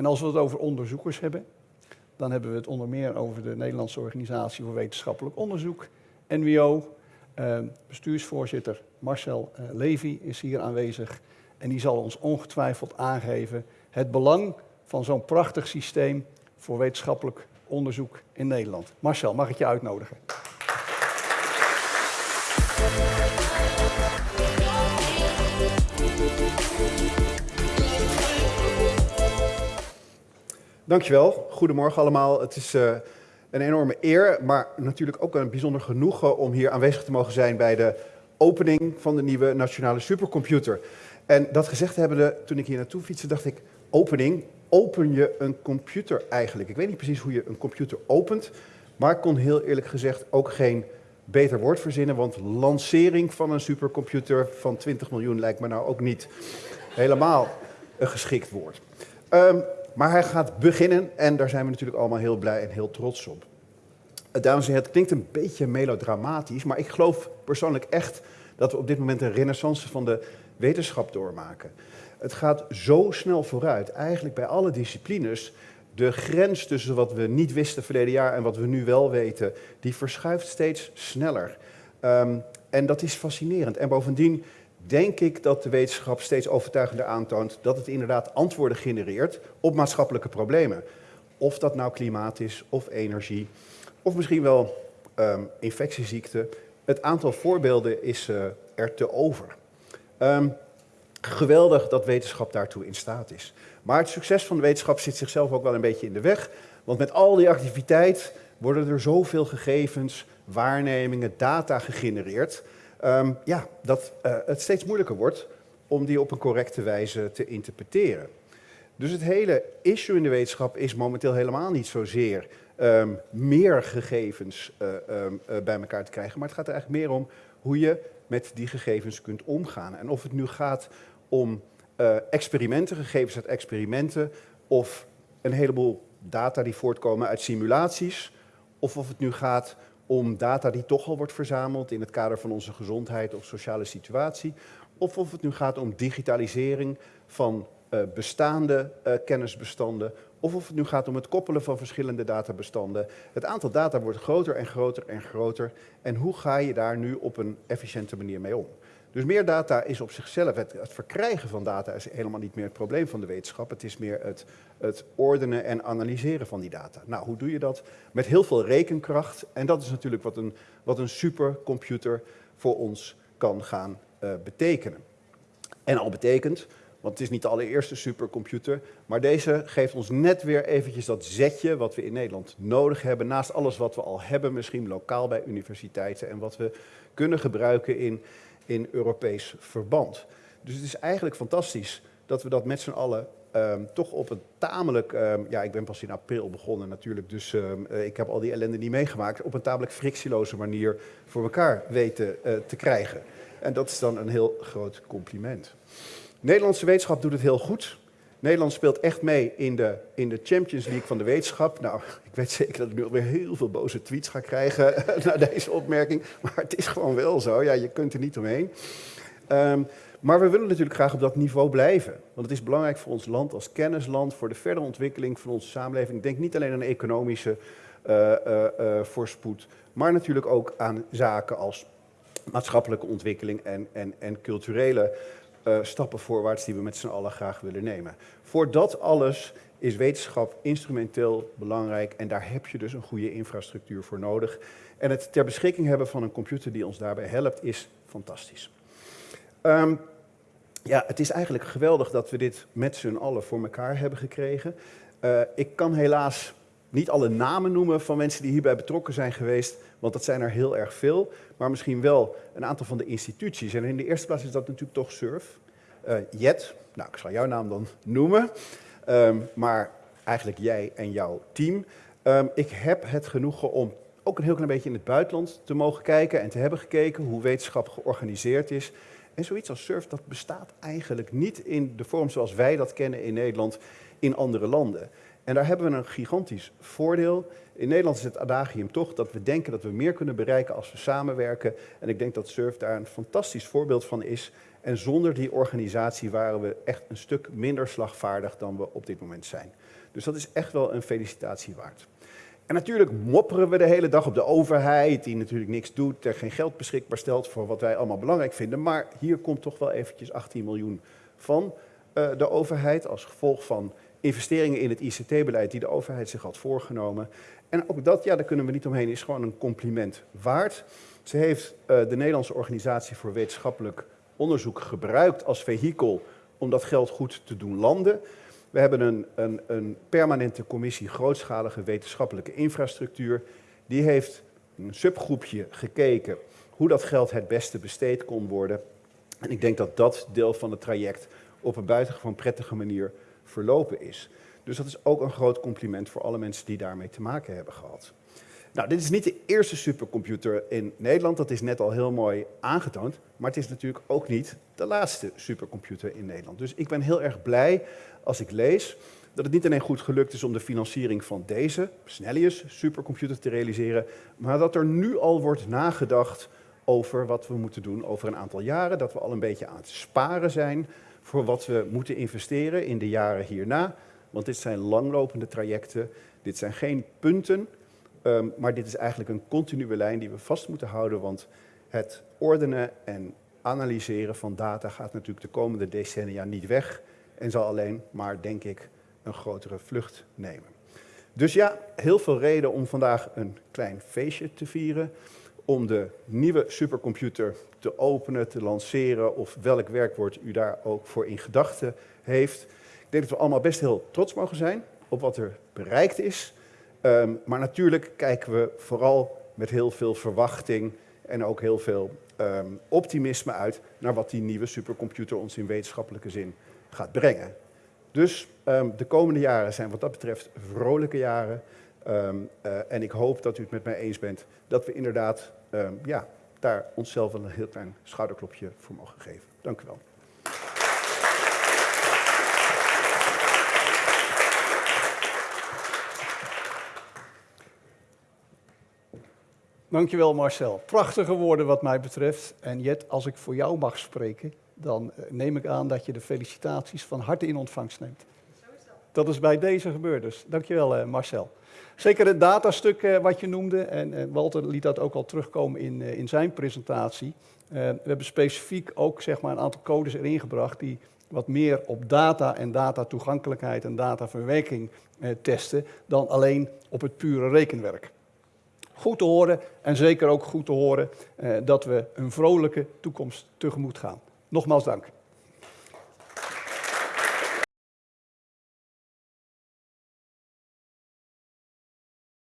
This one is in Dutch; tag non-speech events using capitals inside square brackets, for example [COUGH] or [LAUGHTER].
En als we het over onderzoekers hebben, dan hebben we het onder meer over de Nederlandse Organisatie voor Wetenschappelijk Onderzoek, NWO. Uh, bestuursvoorzitter Marcel uh, Levy is hier aanwezig en die zal ons ongetwijfeld aangeven het belang van zo'n prachtig systeem voor wetenschappelijk onderzoek in Nederland. Marcel, mag ik je uitnodigen? Dankjewel. Goedemorgen allemaal. Het is uh, een enorme eer, maar natuurlijk ook een bijzonder genoegen om hier aanwezig te mogen zijn bij de opening van de nieuwe nationale supercomputer. En dat gezegd hebbende, toen ik hier naartoe fietste, dacht ik, opening, open je een computer eigenlijk? Ik weet niet precies hoe je een computer opent, maar ik kon heel eerlijk gezegd ook geen beter woord verzinnen, want lancering van een supercomputer van 20 miljoen lijkt me nou ook niet helemaal een geschikt woord. Um, maar hij gaat beginnen en daar zijn we natuurlijk allemaal heel blij en heel trots op. Eh, dames en heren, het klinkt een beetje melodramatisch, maar ik geloof persoonlijk echt dat we op dit moment een renaissance van de wetenschap doormaken. Het gaat zo snel vooruit, eigenlijk bij alle disciplines. De grens tussen wat we niet wisten verleden jaar en wat we nu wel weten, die verschuift steeds sneller. Um, en dat is fascinerend. En bovendien denk ik dat de wetenschap steeds overtuigender aantoont dat het inderdaad antwoorden genereert op maatschappelijke problemen. Of dat nou klimaat is, of energie, of misschien wel um, infectieziekten. Het aantal voorbeelden is uh, er te over. Um, geweldig dat wetenschap daartoe in staat is. Maar het succes van de wetenschap zit zichzelf ook wel een beetje in de weg. Want met al die activiteit worden er zoveel gegevens, waarnemingen, data gegenereerd um, ja, dat uh, het steeds moeilijker wordt om die op een correcte wijze te interpreteren. Dus het hele issue in de wetenschap is momenteel helemaal niet zozeer um, meer gegevens uh, um, uh, bij elkaar te krijgen, maar het gaat er eigenlijk meer om hoe je met die gegevens kunt omgaan. En of het nu gaat om experimenten, gegevens uit experimenten, of een heleboel data die voortkomen uit simulaties, of of het nu gaat om data die toch al wordt verzameld in het kader van onze gezondheid of sociale situatie. Of of het nu gaat om digitalisering van uh, bestaande uh, kennisbestanden. Of of het nu gaat om het koppelen van verschillende databestanden. Het aantal data wordt groter en groter en groter. En hoe ga je daar nu op een efficiënte manier mee om? Dus meer data is op zichzelf, het, het, verkrijgen van data is helemaal niet meer het probleem van de wetenschap. Het is meer het, het ordenen en analyseren van die data. Nou, hoe doe je dat? Met heel veel rekenkracht. En dat is natuurlijk wat een, wat een supercomputer voor ons kan gaan uh, betekenen. En al betekent, want het is niet de allereerste supercomputer, maar deze geeft ons net weer eventjes dat zetje wat we in Nederland nodig hebben, naast alles wat we al hebben, misschien lokaal bij universiteiten en wat we kunnen gebruiken in in Europees verband. Dus het is eigenlijk fantastisch dat we dat met z'n allen um, toch op een tamelijk, um, ja ik ben pas in april begonnen natuurlijk, dus um, ik heb al die ellende niet meegemaakt, op een tamelijk frictieloze manier voor elkaar weten uh, te krijgen. En dat is dan een heel groot compliment. Nederlandse wetenschap doet het heel goed. Nederland speelt echt mee in de, in de Champions League van de wetenschap. Nou, ik weet zeker dat ik nu alweer heel veel boze tweets ga krijgen [LAUGHS] na deze opmerking. Maar het is gewoon wel zo. Ja, je kunt er niet omheen. Um, maar we willen natuurlijk graag op dat niveau blijven. Want het is belangrijk voor ons land als kennisland, voor de verdere ontwikkeling van onze samenleving. Ik denk niet alleen aan economische uh, uh, uh, voorspoed, maar natuurlijk ook aan zaken als maatschappelijke ontwikkeling en, en, en culturele uh, stappen voorwaarts die we met z'n allen graag willen nemen. Voor dat alles is wetenschap instrumenteel belangrijk en daar heb je dus een goede infrastructuur voor nodig. En het ter beschikking hebben van een computer die ons daarbij helpt is fantastisch. Um, ja, het is eigenlijk geweldig dat we dit met z'n allen voor elkaar hebben gekregen. Uh, ik kan helaas niet alle namen noemen van mensen die hierbij betrokken zijn geweest, want dat zijn er heel erg veel. Maar misschien wel een aantal van de instituties. En in de eerste plaats is dat natuurlijk toch SURF. Uh, Jet, nou ik zal jouw naam dan noemen. Um, maar eigenlijk jij en jouw team. Um, ik heb het genoegen om ook een heel klein beetje in het buitenland te mogen kijken en te hebben gekeken hoe wetenschap georganiseerd is. En zoiets als SURF, dat bestaat eigenlijk niet in de vorm zoals wij dat kennen in Nederland in andere landen. En daar hebben we een gigantisch voordeel. In Nederland is het adagium toch dat we denken dat we meer kunnen bereiken als we samenwerken. En ik denk dat SURF daar een fantastisch voorbeeld van is. En zonder die organisatie waren we echt een stuk minder slagvaardig dan we op dit moment zijn. Dus dat is echt wel een felicitatie waard. En natuurlijk mopperen we de hele dag op de overheid, die natuurlijk niks doet, er geen geld beschikbaar stelt voor wat wij allemaal belangrijk vinden. Maar hier komt toch wel eventjes 18 miljoen van uh, de overheid als gevolg van investeringen in het ICT-beleid die de overheid zich had voorgenomen. En ook dat, ja, daar kunnen we niet omheen, is gewoon een compliment waard. Ze heeft uh, de Nederlandse Organisatie voor Wetenschappelijk Onderzoek gebruikt als vehikel om dat geld goed te doen landen. We hebben een, een, een permanente commissie grootschalige wetenschappelijke infrastructuur. Die heeft een subgroepje gekeken hoe dat geld het beste besteed kon worden. En ik denk dat dat deel van het traject op een buitengewoon prettige manier verlopen is. Dus dat is ook een groot compliment voor alle mensen die daarmee te maken hebben gehad. Nou, dit is niet de eerste supercomputer in Nederland, dat is net al heel mooi aangetoond. Maar het is natuurlijk ook niet de laatste supercomputer in Nederland. Dus ik ben heel erg blij als ik lees dat het niet alleen goed gelukt is om de financiering van deze Snellius supercomputer te realiseren, maar dat er nu al wordt nagedacht over wat we moeten doen over een aantal jaren. Dat we al een beetje aan het sparen zijn voor wat we moeten investeren in de jaren hierna. Want dit zijn langlopende trajecten, dit zijn geen punten, um, maar dit is eigenlijk een continue lijn die we vast moeten houden, want het ordenen en analyseren van data gaat natuurlijk de komende decennia niet weg. En zal alleen maar, denk ik, een grotere vlucht nemen. Dus ja, heel veel reden om vandaag een klein feestje te vieren, om de nieuwe supercomputer te openen, te lanceren of welk werkwoord u daar ook voor in gedachten heeft. Ik denk dat we allemaal best heel trots mogen zijn op wat er bereikt is. Um, maar natuurlijk kijken we vooral met heel veel verwachting en ook heel veel um, optimisme uit naar wat die nieuwe supercomputer ons in wetenschappelijke zin gaat brengen. Dus um, de komende jaren zijn wat dat betreft vrolijke jaren. Um, uh, en ik hoop dat u het met mij eens bent dat we inderdaad ja, daar onszelf een heel klein schouderklopje voor mogen geven. Dank u wel. Dankjewel Marcel. Prachtige woorden wat mij betreft. En Jet, als ik voor jou mag spreken, dan eh, neem ik aan dat je de felicitaties van harte in ontvangst neemt. Dat is bij deze gebeurd dus. Dankjewel uh, Marcel. Zeker het datastuk uh, wat je noemde, en uh, Walter liet dat ook al terugkomen in, in zijn presentatie. we hebben specifiek ook zeg maar, een aantal codes erin gebracht die wat meer op data en datatoegankelijkheid en dataverwerking testen dan alleen op het pure rekenwerk. Goed te horen en zeker ook goed te horen dat we een vrolijke toekomst tegemoet gaan. Nogmaals dank.